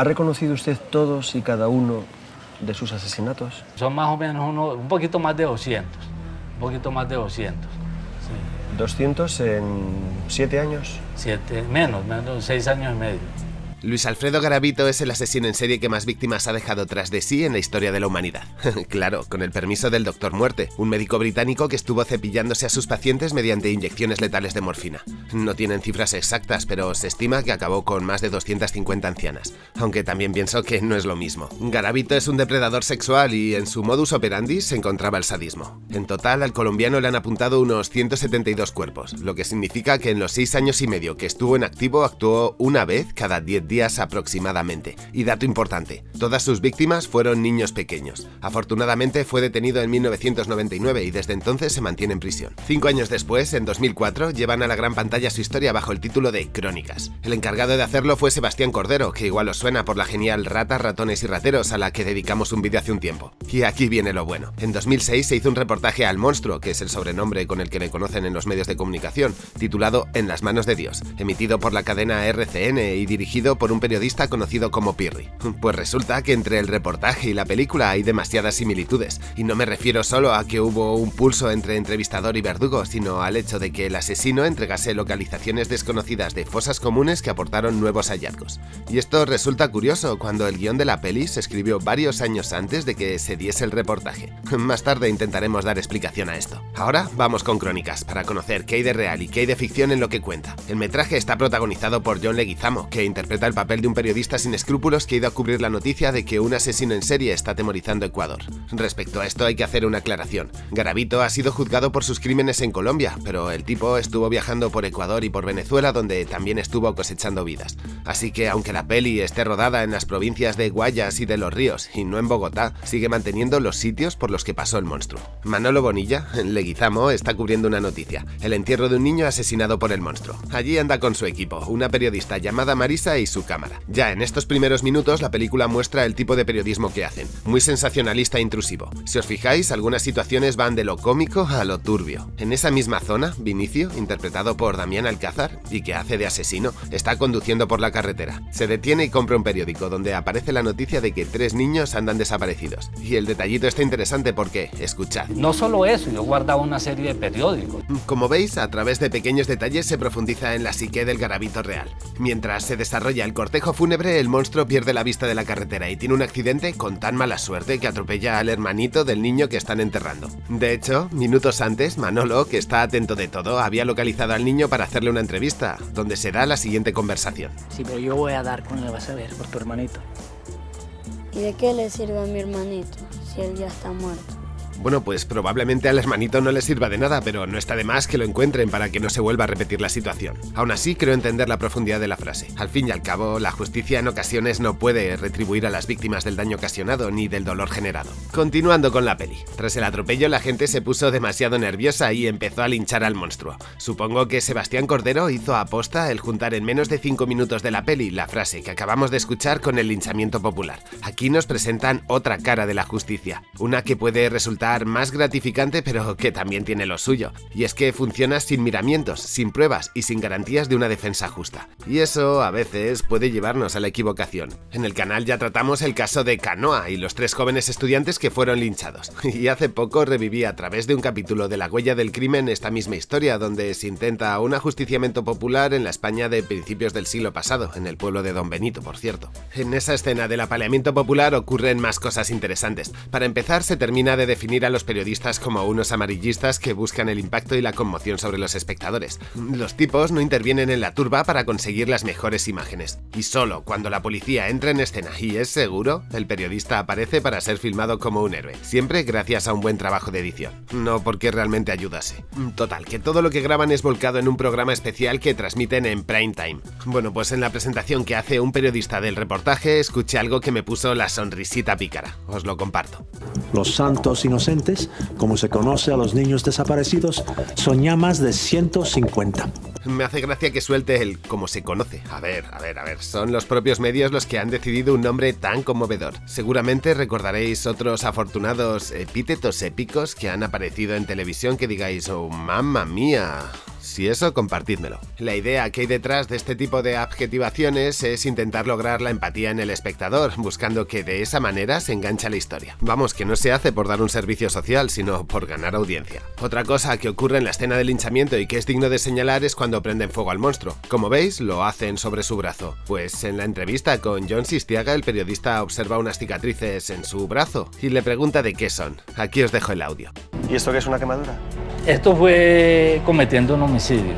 ¿Ha reconocido usted todos y cada uno de sus asesinatos? Son más o menos uno, un poquito más de 200, un poquito más de 200. Sí. ¿200 en siete años? Siete, menos, menos, seis años y medio. Luis Alfredo Garavito es el asesino en serie que más víctimas ha dejado tras de sí en la historia de la humanidad. claro, con el permiso del Doctor Muerte, un médico británico que estuvo cepillándose a sus pacientes mediante inyecciones letales de morfina. No tienen cifras exactas, pero se estima que acabó con más de 250 ancianas, aunque también pienso que no es lo mismo. Garavito es un depredador sexual y en su modus operandi se encontraba el sadismo. En total, al colombiano le han apuntado unos 172 cuerpos, lo que significa que en los 6 años y medio que estuvo en activo actuó una vez cada 10 días aproximadamente. Y dato importante, todas sus víctimas fueron niños pequeños. Afortunadamente fue detenido en 1999 y desde entonces se mantiene en prisión. Cinco años después, en 2004, llevan a la gran pantalla su historia bajo el título de Crónicas. El encargado de hacerlo fue Sebastián Cordero, que igual os suena por la genial Ratas, Ratones y Rateros a la que dedicamos un vídeo hace un tiempo. Y aquí viene lo bueno. En 2006 se hizo un reportaje al monstruo, que es el sobrenombre con el que le conocen en los medios de comunicación, titulado En las manos de Dios, emitido por la cadena RCN y dirigido por un periodista conocido como Pirri. Pues resulta que entre el reportaje y la película hay demasiadas similitudes, y no me refiero solo a que hubo un pulso entre entrevistador y verdugo, sino al hecho de que el asesino entregase localizaciones desconocidas de fosas comunes que aportaron nuevos hallazgos. Y esto resulta curioso cuando el guion de la peli se escribió varios años antes de que se diese el reportaje. Más tarde intentaremos dar explicación a esto. Ahora vamos con crónicas, para conocer qué hay de real y qué hay de ficción en lo que cuenta. El metraje está protagonizado por John Leguizamo, que interpreta el papel de un periodista sin escrúpulos que ha ido a cubrir la noticia de que un asesino en serie está atemorizando Ecuador. Respecto a esto hay que hacer una aclaración. Garavito ha sido juzgado por sus crímenes en Colombia, pero el tipo estuvo viajando por Ecuador y por Venezuela donde también estuvo cosechando vidas. Así que aunque la peli esté rodada en las provincias de Guayas y de Los Ríos y no en Bogotá, sigue manteniendo los sitios por los que pasó el monstruo. Manolo Bonilla, en Leguizamo, está cubriendo una noticia, el entierro de un niño asesinado por el monstruo. Allí anda con su equipo, una periodista llamada Marisa y su cámara. Ya en estos primeros minutos la película muestra el tipo de periodismo que hacen, muy sensacionalista e intrusivo. Si os fijáis, algunas situaciones van de lo cómico a lo turbio. En esa misma zona, Vinicio, interpretado por Damián Alcázar, y que hace de asesino, está conduciendo por la carretera. Se detiene y compra un periódico donde aparece la noticia de que tres niños andan desaparecidos. Y el detallito está interesante porque, escuchad. No solo eso, yo guardaba una serie de periódicos. Como veis, a través de pequeños detalles se profundiza en la psique del garabito real. Mientras se desarrolla el cortejo fúnebre, el monstruo pierde la vista de la carretera y tiene un accidente con tan mala suerte que atropella al hermanito del niño que están enterrando. De hecho, minutos antes, Manolo, que está atento de todo, había localizado al niño para hacerle una entrevista, donde se da la siguiente conversación. Sí, pero yo voy a dar con él, vas a ver, por tu hermanito. ¿Y de qué le sirve a mi hermanito si él ya está muerto? Bueno, pues probablemente al hermanito no le sirva de nada, pero no está de más que lo encuentren para que no se vuelva a repetir la situación. Aún así, creo entender la profundidad de la frase. Al fin y al cabo, la justicia en ocasiones no puede retribuir a las víctimas del daño ocasionado ni del dolor generado. Continuando con la peli. Tras el atropello, la gente se puso demasiado nerviosa y empezó a linchar al monstruo. Supongo que Sebastián Cordero hizo aposta el juntar en menos de 5 minutos de la peli la frase que acabamos de escuchar con el linchamiento popular. Aquí nos presentan otra cara de la justicia, una que puede resultar más gratificante pero que también tiene lo suyo, y es que funciona sin miramientos, sin pruebas y sin garantías de una defensa justa. Y eso a veces puede llevarnos a la equivocación. En el canal ya tratamos el caso de Canoa y los tres jóvenes estudiantes que fueron linchados, y hace poco reviví a través de un capítulo de La huella del crimen esta misma historia donde se intenta un ajusticiamiento popular en la España de principios del siglo pasado, en el pueblo de Don Benito, por cierto. En esa escena del apaleamiento popular ocurren más cosas interesantes. Para empezar, se termina de definir a los periodistas como unos amarillistas que buscan el impacto y la conmoción sobre los espectadores. Los tipos no intervienen en la turba para conseguir las mejores imágenes. Y solo cuando la policía entra en escena y es seguro, el periodista aparece para ser filmado como un héroe. Siempre gracias a un buen trabajo de edición. No porque realmente ayudase. Total, que todo lo que graban es volcado en un programa especial que transmiten en prime time. Bueno, pues en la presentación que hace un periodista del reportaje escuché algo que me puso la sonrisita pícara. Os lo comparto. Los santos como se conoce a los niños desaparecidos, son más de 150. Me hace gracia que suelte el como se conoce. A ver, a ver, a ver, son los propios medios los que han decidido un nombre tan conmovedor. Seguramente recordaréis otros afortunados epítetos épicos que han aparecido en televisión que digáis, oh mamma mía. Si eso, compartídmelo. La idea que hay detrás de este tipo de adjetivaciones es intentar lograr la empatía en el espectador, buscando que de esa manera se engancha la historia. Vamos, que no se hace por dar un servicio social, sino por ganar audiencia. Otra cosa que ocurre en la escena del linchamiento y que es digno de señalar es cuando prenden fuego al monstruo. Como veis, lo hacen sobre su brazo. Pues en la entrevista con John Sistiaga, el periodista observa unas cicatrices en su brazo y le pregunta de qué son. Aquí os dejo el audio. ¿Y esto qué es una quemadura? Esto fue cometiendo un homicidio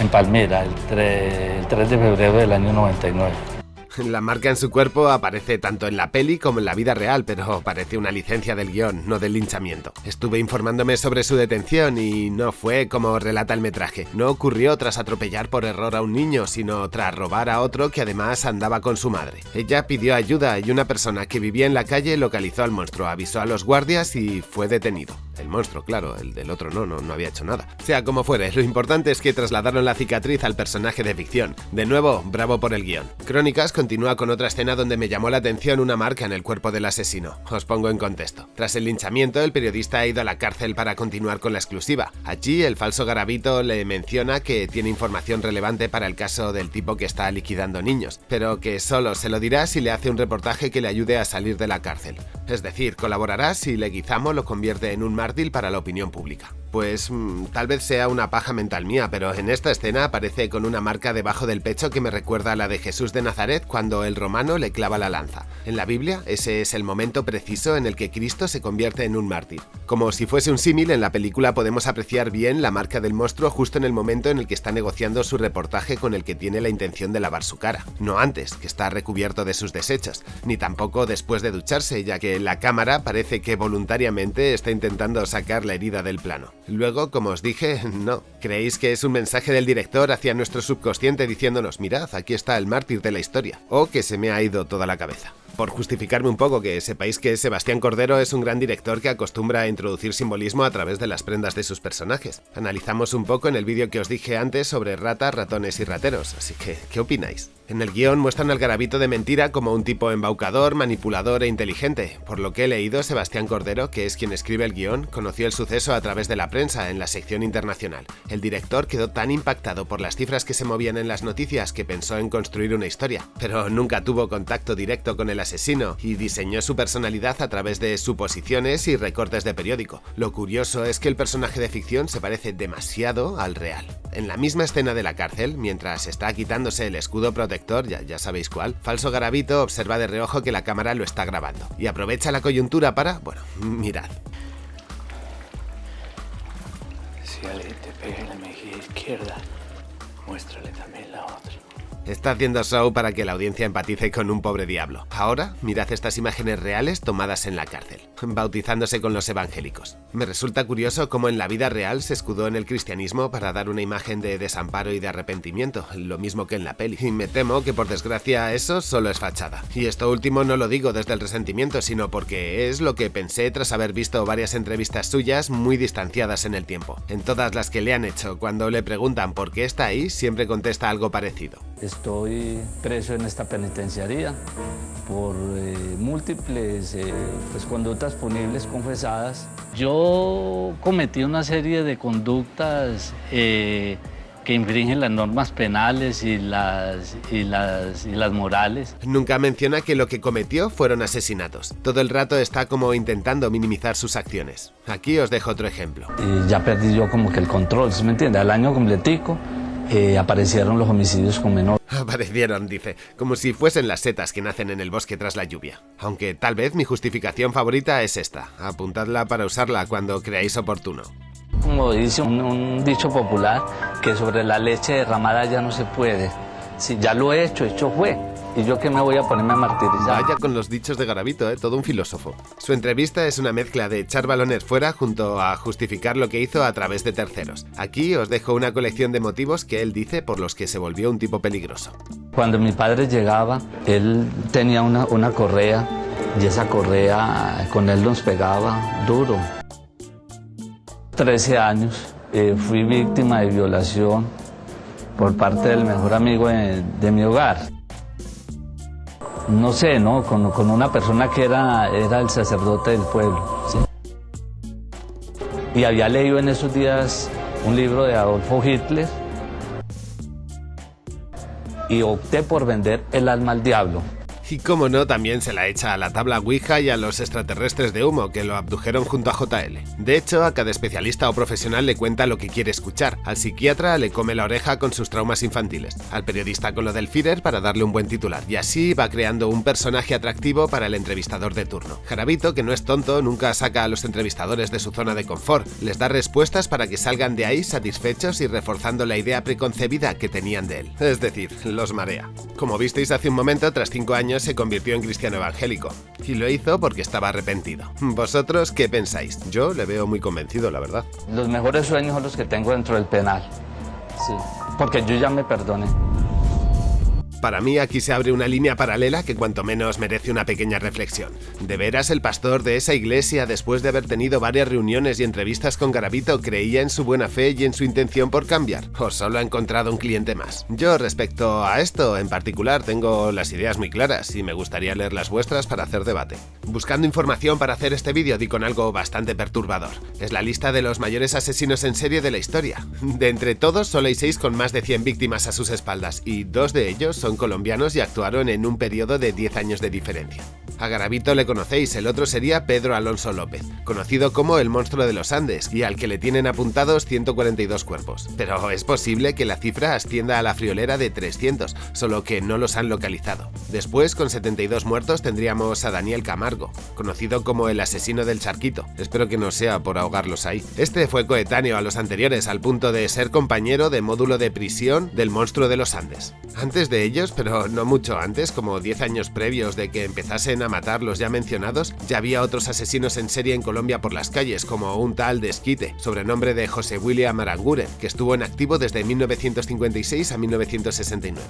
en Palmira el 3, el 3 de febrero del año 99. La marca en su cuerpo aparece tanto en la peli como en la vida real, pero parece una licencia del guion, no del linchamiento. Estuve informándome sobre su detención y no fue como relata el metraje. No ocurrió tras atropellar por error a un niño, sino tras robar a otro que además andaba con su madre. Ella pidió ayuda y una persona que vivía en la calle localizó al monstruo, avisó a los guardias y fue detenido. El monstruo, claro, el del otro no, no, no había hecho nada. Sea como fuere, lo importante es que trasladaron la cicatriz al personaje de ficción. De nuevo, bravo por el guion. Crónicas continúa con otra escena donde me llamó la atención una marca en el cuerpo del asesino. Os pongo en contexto. Tras el linchamiento, el periodista ha ido a la cárcel para continuar con la exclusiva. Allí, el falso garabito le menciona que tiene información relevante para el caso del tipo que está liquidando niños, pero que solo se lo dirá si le hace un reportaje que le ayude a salir de la cárcel. Es decir, colaborará si Leguizamo lo convierte en un mártir para la opinión pública. Pues mmm, tal vez sea una paja mental mía, pero en esta escena aparece con una marca debajo del pecho que me recuerda a la de Jesús de Nazaret cuando el romano le clava la lanza. En la Biblia, ese es el momento preciso en el que Cristo se convierte en un mártir. Como si fuese un símil, en la película podemos apreciar bien la marca del monstruo justo en el momento en el que está negociando su reportaje con el que tiene la intención de lavar su cara. No antes, que está recubierto de sus desechos, ni tampoco después de ducharse, ya que la cámara parece que voluntariamente está intentando sacar la herida del plano. Luego, como os dije, no. ¿Creéis que es un mensaje del director hacia nuestro subconsciente diciéndonos, mirad, aquí está el mártir de la historia? ¿O que se me ha ido toda la cabeza? Por justificarme un poco, que sepáis que Sebastián Cordero es un gran director que acostumbra a introducir simbolismo a través de las prendas de sus personajes. Analizamos un poco en el vídeo que os dije antes sobre ratas, ratones y rateros, así que, ¿qué opináis? En el guion muestran al garabito de mentira como un tipo embaucador, manipulador e inteligente. Por lo que he leído, Sebastián Cordero, que es quien escribe el guion, conoció el suceso a través de la prensa en la sección internacional. El director quedó tan impactado por las cifras que se movían en las noticias que pensó en construir una historia, pero nunca tuvo contacto directo con el asesino y diseñó su personalidad a través de suposiciones y recortes de periódico. Lo curioso es que el personaje de ficción se parece demasiado al real. En la misma escena de la cárcel, mientras está quitándose el escudo protector, ya, sabéis cuál, Falso Garabito observa de reojo que la cámara lo está grabando y aprovecha la coyuntura para, bueno, mirad. Si alguien te pega en la mejilla izquierda, muéstrale también la otra. Está haciendo show para que la audiencia empatice con un pobre diablo. Ahora, mirad estas imágenes reales tomadas en la cárcel, bautizándose con los evangélicos. Me resulta curioso cómo en la vida real se escudó en el cristianismo para dar una imagen de desamparo y de arrepentimiento, lo mismo que en la peli. Y me temo que por desgracia eso solo es fachada. Y esto último no lo digo desde el resentimiento, sino porque es lo que pensé tras haber visto varias entrevistas suyas muy distanciadas en el tiempo. En todas las que le han hecho, cuando le preguntan por qué está ahí, siempre contesta algo parecido. Estoy preso en esta penitenciaría por eh, múltiples eh, pues, conductas punibles confesadas. Yo cometí una serie de conductas eh, que infringen las normas penales y las, y, las, y las morales. Nunca menciona que lo que cometió fueron asesinatos. Todo el rato está como intentando minimizar sus acciones. Aquí os dejo otro ejemplo. Y ya perdí yo como que el control, ¿sí me entiende? Al año completico eh, aparecieron los homicidios con menor. Aparecieron, dice, como si fuesen las setas que nacen en el bosque tras la lluvia. Aunque tal vez mi justificación favorita es esta. Apuntadla para usarla cuando creáis oportuno. Como dice un, un dicho popular, que sobre la leche derramada ya no se puede. Si ya lo he hecho, hecho fue. ¿Y yo qué me voy a ponerme a martirizar? Vaya con los dichos de Garavito, ¿eh? todo un filósofo. Su entrevista es una mezcla de echar balones fuera junto a justificar lo que hizo a través de terceros. Aquí os dejo una colección de motivos que él dice por los que se volvió un tipo peligroso. Cuando mi padre llegaba, él tenía una, una correa y esa correa con él nos pegaba duro. 13 años, eh, fui víctima de violación por parte del mejor amigo de, de mi hogar no sé, ¿no? Con, con, una persona que era, era el sacerdote del pueblo. Y había leído en esos días un libro de Adolfo Hitler y opté por vender El alma al diablo. Y como no, también se la echa a la tabla Ouija y a los extraterrestres de humo que lo abdujeron junto a JL. De hecho, a cada especialista o profesional le cuenta lo que quiere escuchar, al psiquiatra le come la oreja con sus traumas infantiles, al periodista con lo del Führer para darle un buen titular, y así va creando un personaje atractivo para el entrevistador de turno. Jarabito, que no es tonto, nunca saca a los entrevistadores de su zona de confort, les da respuestas para que salgan de ahí satisfechos y reforzando la idea preconcebida que tenían de él, es decir, los marea. Como visteis hace un momento, tras cinco años se convirtió en cristiano evangélico. Y lo hizo porque estaba arrepentido. ¿Vosotros qué pensáis? Yo le veo muy convencido, la verdad. Los mejores sueños son los que tengo dentro del penal. Sí, porque yo ya me perdoné. Para mí aquí se abre una línea paralela que cuanto menos merece una pequeña reflexión. ¿De veras el pastor de esa iglesia, después de haber tenido varias reuniones y entrevistas con Garabito, creía en su buena fe y en su intención por cambiar? ¿O solo ha encontrado un cliente más? Yo respecto a esto en particular tengo las ideas muy claras y me gustaría leer las vuestras para hacer debate. Buscando información para hacer este vídeo di con algo bastante perturbador. Es la lista de los mayores asesinos en serie de la historia. De entre todos solo hay 6 con más de 100 víctimas a sus espaldas y dos de ellos son colombianos y actuaron en un periodo de 10 años de diferencia. A Garavito le conocéis, el otro sería Pedro Alonso López, conocido como el monstruo de los Andes y al que le tienen apuntados 142 cuerpos. Pero es posible que la cifra ascienda a la friolera de 300, solo que no los han localizado. Después, con 72 muertos, tendríamos a Daniel Camargo, conocido como el asesino del charquito. Espero que no sea por ahogarlos ahí. Este fue coetáneo a los anteriores al punto de ser compañero de módulo de prisión del monstruo de los Andes. Antes de ellos, pero no mucho antes, como 10 años previos de que empezasen a matar los ya mencionados, ya había otros asesinos en serie en Colombia por las calles, como un tal de Esquite, sobrenombre de José William Aranguren, que estuvo en activo desde 1956 a 1969.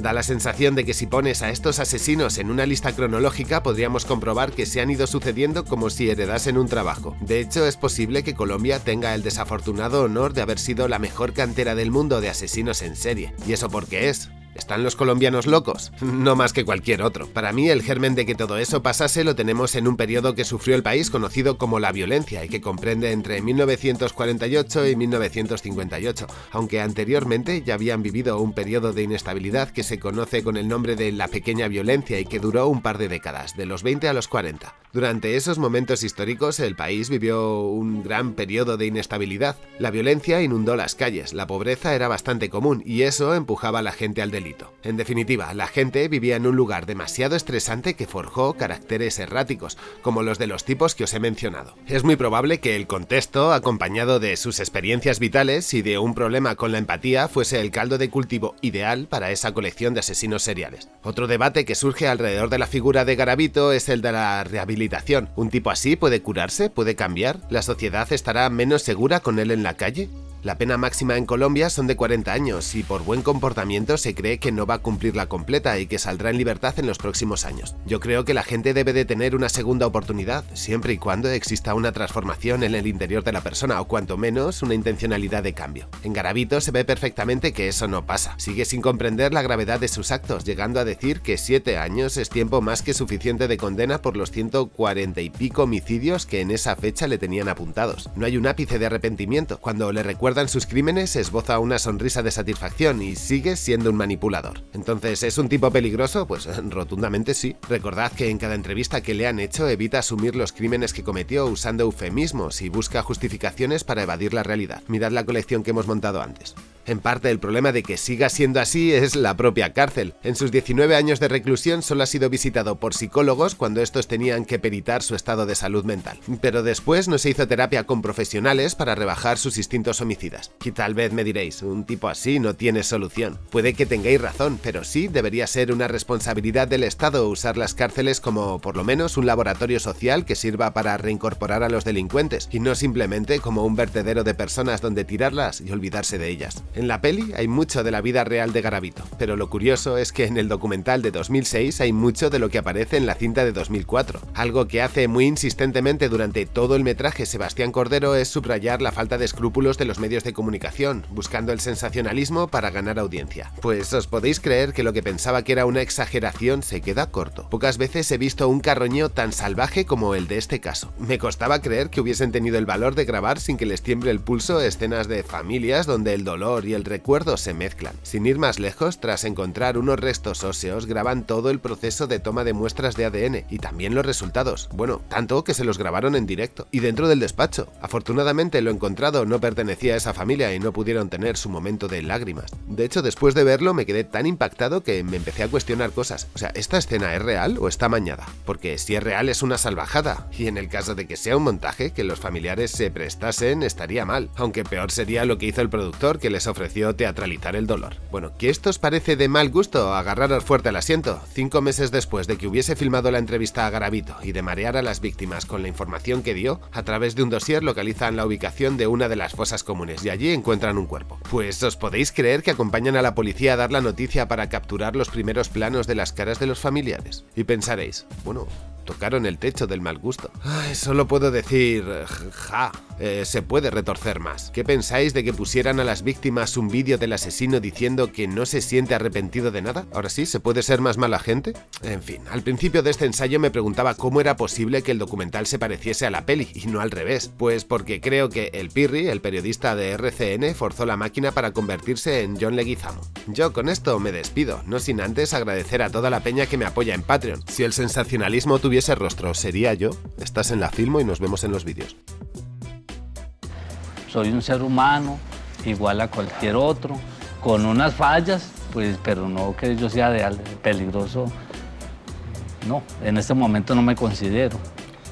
Da la sensación de que si pones a estos asesinos en una lista cronológica podríamos comprobar que se han ido sucediendo como si heredasen un trabajo. De hecho, es posible que Colombia tenga el desafortunado honor de haber sido la mejor cantera del mundo de asesinos en serie. ¿Y eso por qué es? ¿Están los colombianos locos? No más que cualquier otro. Para mí, el germen de que todo eso pasase lo tenemos en un periodo que sufrió el país conocido como la violencia y que comprende entre 1948 y 1958, aunque anteriormente ya habían vivido un periodo de inestabilidad que se conoce con el nombre de la pequeña violencia y que duró un par de décadas, de los 20 a los 40. Durante esos momentos históricos, el país vivió un gran periodo de inestabilidad. La violencia inundó las calles, la pobreza era bastante común y eso empujaba a la gente al delito. En definitiva, la gente vivía en un lugar demasiado estresante que forjó caracteres erráticos, como los de los tipos que os he mencionado. Es muy probable que el contexto, acompañado de sus experiencias vitales y de un problema con la empatía, fuese el caldo de cultivo ideal para esa colección de asesinos seriales. Otro debate que surge alrededor de la figura de Garavito es el de la rehabilitación ¿Un tipo así puede curarse? ¿Puede cambiar? ¿La sociedad estará menos segura con él en la calle? La pena máxima en Colombia son de 40 años y por buen comportamiento se cree que no va a cumplir la completa y que saldrá en libertad en los próximos años. Yo creo que la gente debe de tener una segunda oportunidad, siempre y cuando exista una transformación en el interior de la persona o cuanto menos una intencionalidad de cambio. En Garavito se ve perfectamente que eso no pasa. Sigue sin comprender la gravedad de sus actos, llegando a decir que 7 años es tiempo más que suficiente de condena por los 140 y pico homicidios que en esa fecha le tenían apuntados. No hay un ápice de arrepentimiento. Cuando le recuerda en sus crímenes, esboza una sonrisa de satisfacción y sigue siendo un manipulador. Entonces, ¿es un tipo peligroso? Pues rotundamente sí. Recordad que en cada entrevista que le han hecho evita asumir los crímenes que cometió usando eufemismos y busca justificaciones para evadir la realidad. Mirad la colección que hemos montado antes. En parte el problema de que siga siendo así es la propia cárcel. En sus 19 años de reclusión solo ha sido visitado por psicólogos cuando estos tenían que peritar su estado de salud mental. Pero después no se hizo terapia con profesionales para rebajar sus instintos homicidas. Y tal vez me diréis, un tipo así no tiene solución. Puede que tengáis razón, pero sí debería ser una responsabilidad del Estado usar las cárceles como por lo menos un laboratorio social que sirva para reincorporar a los delincuentes y no simplemente como un vertedero de personas donde tirarlas y olvidarse de ellas. En la peli hay mucho de la vida real de Garavito, pero lo curioso es que en el documental de 2006 hay mucho de lo que aparece en la cinta de 2004. Algo que hace muy insistentemente durante todo el metraje Sebastián Cordero es subrayar la falta de escrúpulos de los medios de comunicación, buscando el sensacionalismo para ganar audiencia. Pues os podéis creer que lo que pensaba que era una exageración se queda corto. Pocas veces he visto un carroñeo tan salvaje como el de este caso. Me costaba creer que hubiesen tenido el valor de grabar sin que les tiemble el pulso escenas de familias donde el dolor y el recuerdo se mezclan. Sin ir más lejos, tras encontrar unos restos óseos, graban todo el proceso de toma de muestras de ADN y también los resultados. Bueno, tanto que se los grabaron en directo y dentro del despacho. Afortunadamente lo encontrado no pertenecía a esa familia y no pudieron tener su momento de lágrimas. De hecho, después de verlo me quedé tan impactado que me empecé a cuestionar cosas. O sea, ¿esta escena es real o está mañada? Porque si es real es una salvajada, y en el caso de que sea un montaje, que los familiares se prestasen estaría mal, aunque peor sería lo que hizo el productor que les ofreció teatralizar el dolor. Bueno, ¿qué esto os parece de mal gusto agarraros fuerte al asiento? Cinco meses después de que hubiese filmado la entrevista a Garavito y de marear a las víctimas con la información que dio, a través de un dossier localizan la ubicación de una de las fosas comunes y allí encuentran un cuerpo. Pues os podéis creer que acompañan a la policía a dar la noticia para capturar los primeros planos de las caras de los familiares. Y pensaréis, bueno, tocaron el techo del mal gusto. Ay, solo puedo decir, ja, eh, se puede retorcer más. ¿Qué pensáis de que pusieran a las víctimas un vídeo del asesino diciendo que no se siente arrepentido de nada? Ahora sí, ¿se puede ser más mala gente? En fin, al principio de este ensayo me preguntaba cómo era posible que el documental se pareciese a la peli y no al revés. Pues porque creo que el Pirri, el periodista de RCN, forzó la máquina para convertirse en John Leguizamo. Yo con esto me despido, no sin antes agradecer a toda la peña que me apoya en Patreon. Si el sensacionalismo tuviese ese rostro sería yo, estás en la Filmo y nos vemos en los vídeos. Soy un ser humano, igual a cualquier otro, con unas fallas, pues, pero no que yo sea de peligroso. No, en este momento no me considero.